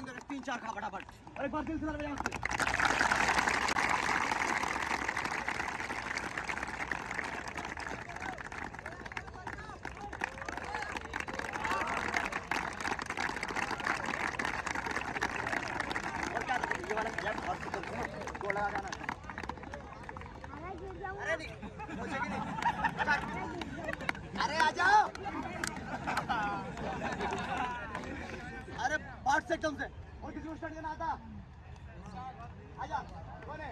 एक बार दिल से बजा उससे और क्या ये वाला खजा और गोल लगा जाना अरे नहीं मुझे भी नहीं अरे आ जाओ अरे पार्ट से एकदम से। और किसी को स्टार्ट करना आता? आजा, कौन है?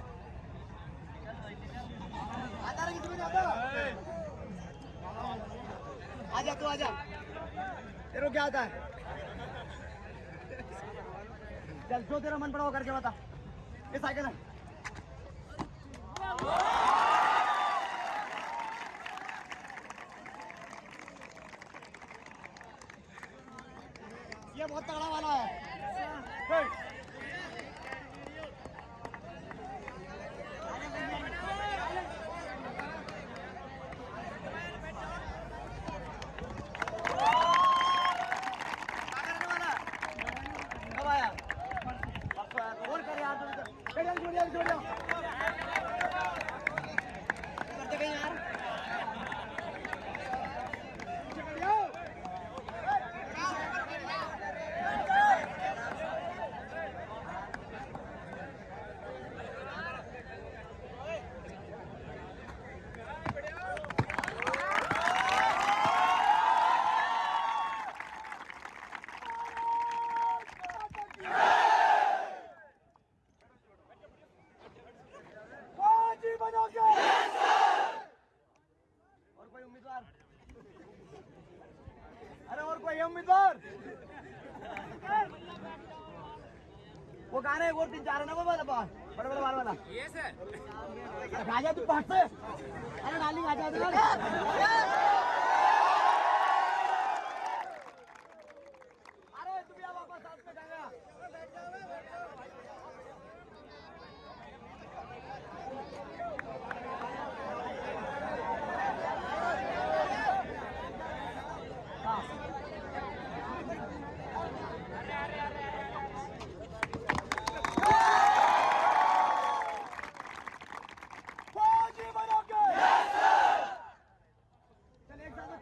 आता रे किसी को आता? आजा तू आजा। तेरे क्या आता है? चल, जो तेरा मन पड़ा वो करके बता। ये साइकिल है। ये बहुत तगड़ा वाला है हे। क्या करने वाला है? कब आया परसों आया तो और कर यार तुम तो। उम्मीदवार। वो गाने है, वो तीन चार है ना वो वाला बाल बड़े बड़े बाल वाला। ये सर। राजा तू से। अरे डाली राजा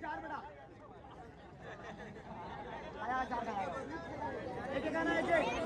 चार बेटा। आया चार एक एक आना एक एक